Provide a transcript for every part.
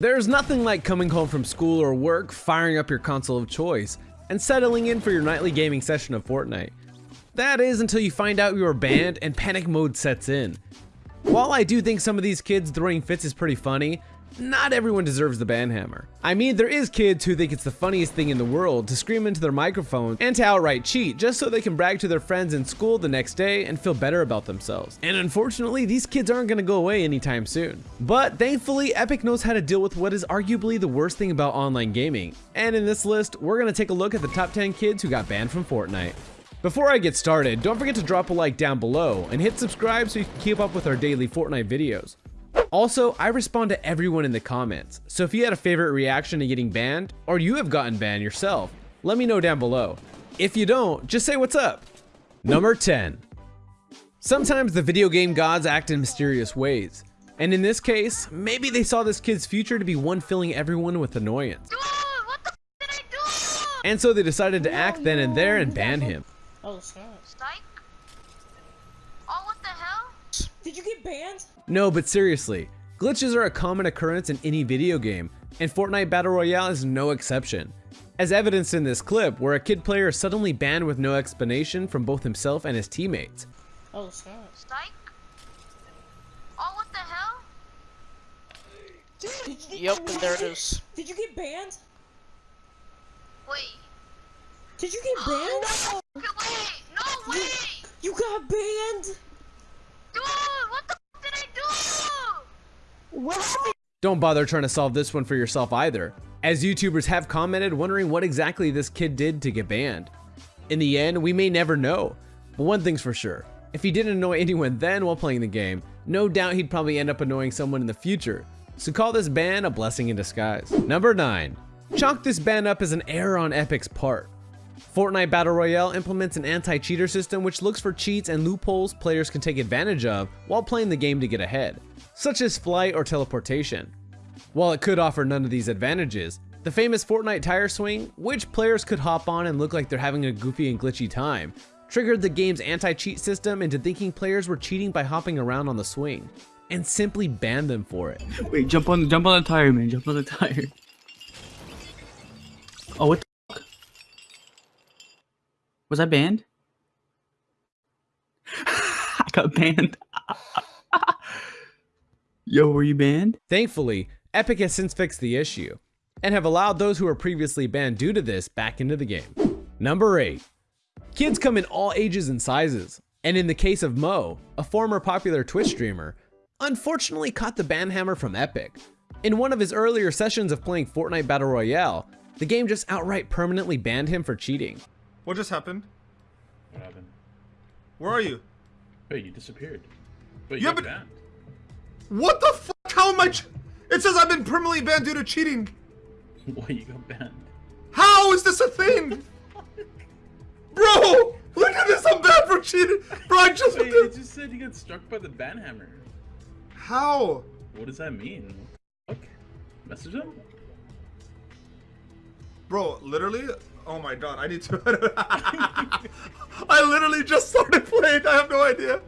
There's nothing like coming home from school or work, firing up your console of choice, and settling in for your nightly gaming session of Fortnite. That is until you find out you are banned and panic mode sets in. While I do think some of these kids throwing fits is pretty funny, not everyone deserves the banhammer. I mean, there is kids who think it's the funniest thing in the world to scream into their microphone and to outright cheat just so they can brag to their friends in school the next day and feel better about themselves. And unfortunately, these kids aren't gonna go away anytime soon. But thankfully, Epic knows how to deal with what is arguably the worst thing about online gaming. And in this list, we're gonna take a look at the top 10 kids who got banned from Fortnite. Before I get started, don't forget to drop a like down below and hit subscribe so you can keep up with our daily Fortnite videos. Also, I respond to everyone in the comments, so if you had a favorite reaction to getting banned, or you have gotten banned yourself, let me know down below. If you don't, just say what's up. Number 10. Sometimes the video game gods act in mysterious ways. And in this case, maybe they saw this kid's future to be one filling everyone with annoyance. Dude, what the did I do? And so they decided to act then and there and ban him. Oh, snap. Strike? Oh, what the hell? Did you get banned? No, but seriously, glitches are a common occurrence in any video game, and Fortnite Battle Royale is no exception. As evidenced in this clip, where a kid player is suddenly banned with no explanation from both himself and his teammates. Oh, snap. Strike? Oh, what the hell? Did you, Yep, and there it is. Did you get banned? Wait. Did you get banned? Okay, wait. No, You, wait. you got banned? Dude, what the did I do? What happened? Don't bother trying to solve this one for yourself either, as YouTubers have commented wondering what exactly this kid did to get banned. In the end, we may never know, but one thing's for sure, if he didn't annoy anyone then while playing the game, no doubt he'd probably end up annoying someone in the future, so call this ban a blessing in disguise. Number 9. Chalk this ban up as an error on Epic's part. Fortnite Battle Royale implements an anti-cheater system which looks for cheats and loopholes players can take advantage of while playing the game to get ahead, such as flight or teleportation. While it could offer none of these advantages, the famous Fortnite tire swing, which players could hop on and look like they're having a goofy and glitchy time, triggered the game's anti-cheat system into thinking players were cheating by hopping around on the swing, and simply banned them for it. Wait, jump on jump on the tire, man. Jump on the tire. Oh, what the fuck? Was I banned? I got banned. Yo, were you banned? Thankfully, Epic has since fixed the issue, and have allowed those who were previously banned due to this back into the game. Number 8. Kids come in all ages and sizes, and in the case of Mo, a former popular Twitch streamer, unfortunately caught the ban hammer from Epic. In one of his earlier sessions of playing Fortnite Battle Royale, the game just outright permanently banned him for cheating. What just happened? What happened? Where are you? Wait, you disappeared. Wait, Yeah, you got but- banned. What the fuck? How am I? Ch- it says I've been permanently banned due to cheating. Wait, you got banned. How is this a thing? Bro, look at this. I'm banned for cheating. Bro, I just. Wait, it just said you got struck by the ban hammer. How? What does that mean? What fuck? Message him? Bro, literally. Oh my god, I need to. I literally just started playing. I have no idea.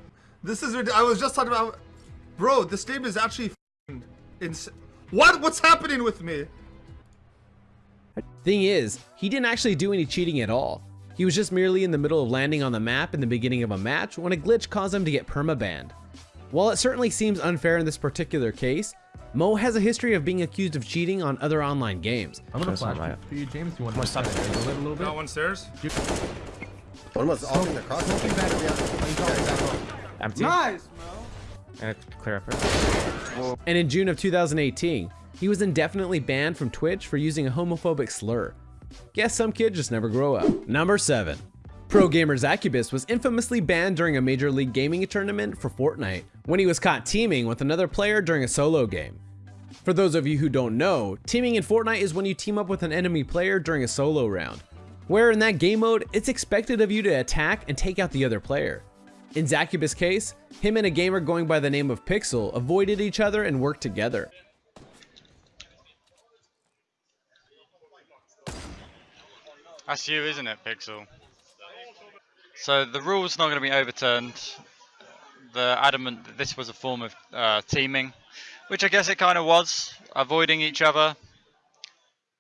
This is. I was just talking about. Bro, this game is actually. f***ing Ins- what? What's happening with me? Thing is, he didn't actually do any cheating at all. He was just merely in the middle of landing on the map in the beginning of a match when a glitch caused him to get permabanned. While it certainly seems unfair in this particular case, Mo has a history of being accused of cheating on other online games. I'm gonna flash right. for you, James. You want to stop it a little bit? A little bit? Got one stairs. One was off in the cross. Smoking back, yeah. Empty. Nice, And clear up. And in June of 2018, he was indefinitely banned from Twitch for using a homophobic slur. Guess some kids just never grow up. Number 7. Pro gamer Zacubus was infamously banned during a Major League Gaming tournament for Fortnite when he was caught teaming with another player during a solo game. For those of you who don't know, teaming in Fortnite is when you team up with an enemy player during a solo round, where in that game mode, it's expected of you to attack and take out the other player. In Zacubus' case, him and a gamer going by the name of Pixel avoided each other and worked together. That's you, isn't it, Pixel? So the rule's not going to be overturned. The adamant that this was a form of uh, teaming. which I guess it kind of was, avoiding each other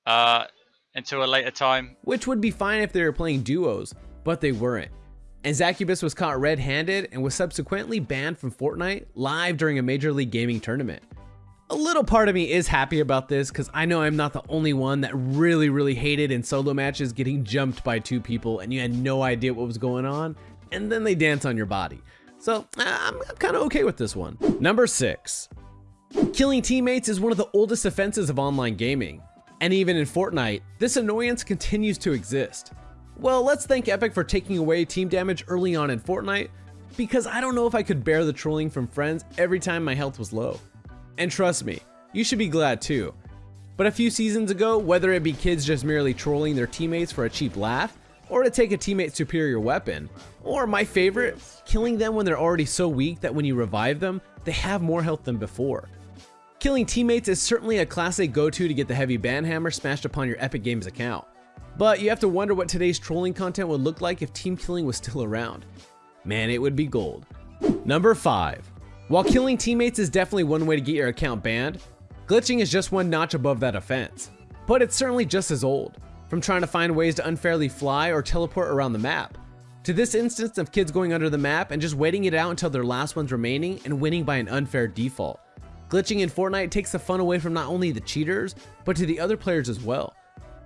uh, until a later time. which would be fine if they were playing duos, but they weren't. And Zacubus was caught red-handed and was subsequently banned from Fortnite live during a Major League Gaming tournament. A little part of me is happy about this because I know I'm not the only one that really, really hated in solo matches getting jumped by two people and you had no idea what was going on, and then they dance on your body. So I'm, I'm kind of okay with this one. Number six, Killing teammates is one of the oldest offenses of online gaming. And even in Fortnite, this annoyance continues to exist. Well, let's thank Epic for taking away team damage early on in Fortnite, because I don't know if I could bear the trolling from friends every time my health was low. And trust me, you should be glad too. But a few seasons ago, whether it be kids just merely trolling their teammates for a cheap laugh, or to take a teammate's superior weapon, or my favorite, killing them when they're already so weak that when you revive them, they have more health than before. Killing teammates is certainly a classic go-to to get the heavy banhammer smashed upon your Epic Games account. But you have to wonder what today's trolling content would look like if team killing was still around. Man, it would be gold. Number 5. While killing teammates is definitely one way to get your account banned, glitching is just one notch above that offense. But it's certainly just as old, from trying to find ways to unfairly fly or teleport around the map, to this instance of kids going under the map and just waiting it out until their last one's remaining and winning by an unfair default. Glitching in Fortnite takes the fun away from not only the cheaters, but to the other players as well.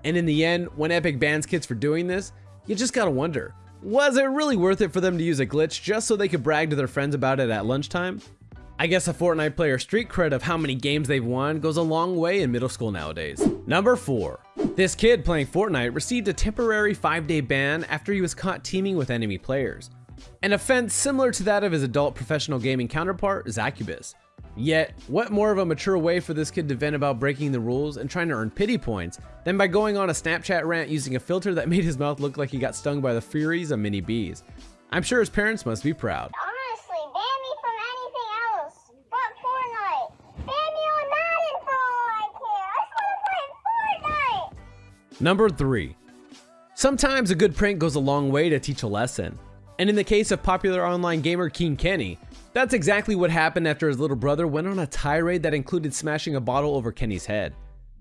And in the end, when Epic bans kids for doing this, you just gotta wonder, was it really worth it for them to use a glitch just so they could brag to their friends about it at lunchtime? I guess a Fortnite player street cred of how many games they've won goes a long way in middle school nowadays. Number 4. This kid playing Fortnite received a temporary 5 day ban after he was caught teaming with enemy players. An offense similar to that of his adult professional gaming counterpart, Zacubus. Yet, what more of a mature way for this kid to vent about breaking the rules and trying to earn pity points than by going on a Snapchat rant using a filter that made his mouth look like he got stung by the furies of mini bees? I'm sure his parents must be proud. Honestly, ban me from anything else but Fortnite. Ban me on Madden for all I care. I just want to play Fortnite. Number 3. Sometimes a good prank goes a long way to teach a lesson. And in the case of popular online gamer King Kenny, that's exactly what happened after his little brother went on a tirade that included smashing a bottle over Kenny's head.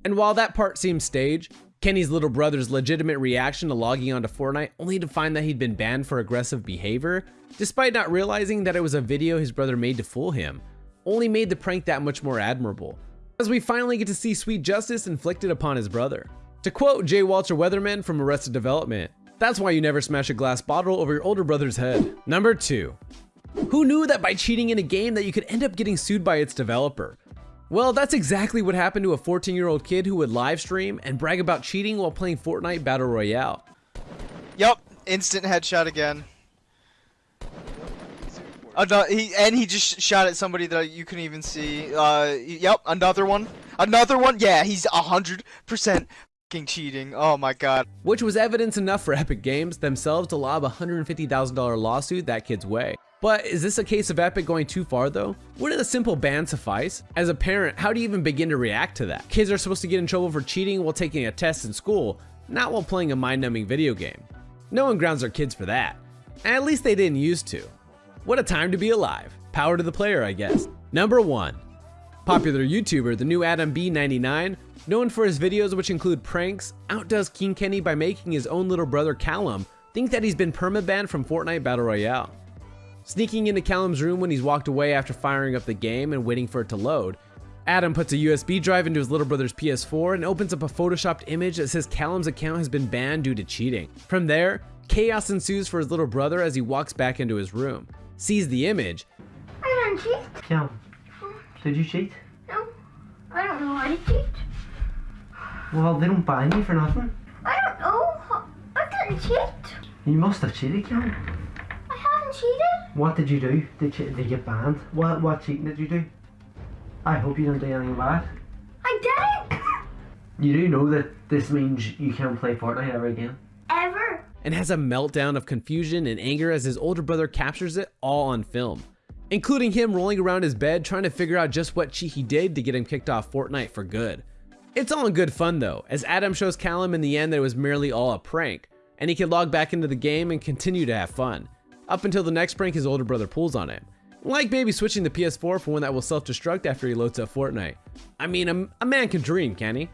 And while that part seems staged, Kenny's little brother's legitimate reaction to logging onto Fortnite only to find that he'd been banned for aggressive behavior, despite not realizing that it was a video his brother made to fool him, only made the prank that much more admirable, as we finally get to see sweet justice inflicted upon his brother. To quote J. Walter Weatherman from Arrested Development, that's why you never smash a glass bottle over your older brother's head. Number 2. Who knew that by cheating in a game that you could end up getting sued by its developer? Well, that's exactly what happened to a 14 year old kid who would live stream and brag about cheating while playing Fortnite Battle Royale. Yup, instant headshot again. Ano- he and he just shot at somebody that you couldn't even see. Uh, yep, another one, another one. Yeah, he's a hundred percent cheating. Oh my god. Which was evidence enough for Epic Games themselves to lob a $150,000 lawsuit that kid's way. But is this a case of Epic going too far though? Wouldn't a simple ban suffice? As a parent, how do you even begin to react to that? Kids are supposed to get in trouble for cheating while taking a test in school, not while playing a mind-numbing video game. No one grounds their kids for that. And at least they didn't used to. What a time to be alive. Power to the player, I guess. Number 1. Popular YouTuber, the new Adam B99, known for his videos which include pranks, outdoes King Kenny by making his own little brother Callum think that he's been permabanned from Fortnite Battle Royale. Sneaking into Callum's room when he's walked away after firing up the game and waiting for it to load, Adam puts a USB drive into his little brother's PS4 and opens up a photoshopped image that says Callum's account has been banned due to cheating. From there, chaos ensues for his little brother as he walks back into his room, sees the image, I didn't cheat. Callum, did you cheat? No. I don't know why I cheat. Well, they don't ban you for nothing. I don't know. I didn't cheat. You must have cheated, Callum. I haven't cheated. What did you do? Did you, did you get banned? What what cheating did you do? I hope you didn't do anything bad. I didn't. You do know that this means you can't play Fortnite ever again. Ever. and has a meltdown of confusion and anger as his older brother captures it all on film, including him rolling around his bed trying to figure out just what cheat he did to get him kicked off Fortnite for good. It's all in good fun though, as Adam shows Callum in the end that it was merely all a prank, and he can log back into the game and continue to have fun, up until the next prank his older brother pulls on him. Like maybe switching the PS4 for one that will self-destruct after he loads up Fortnite. I mean, a, a man can dream, can he?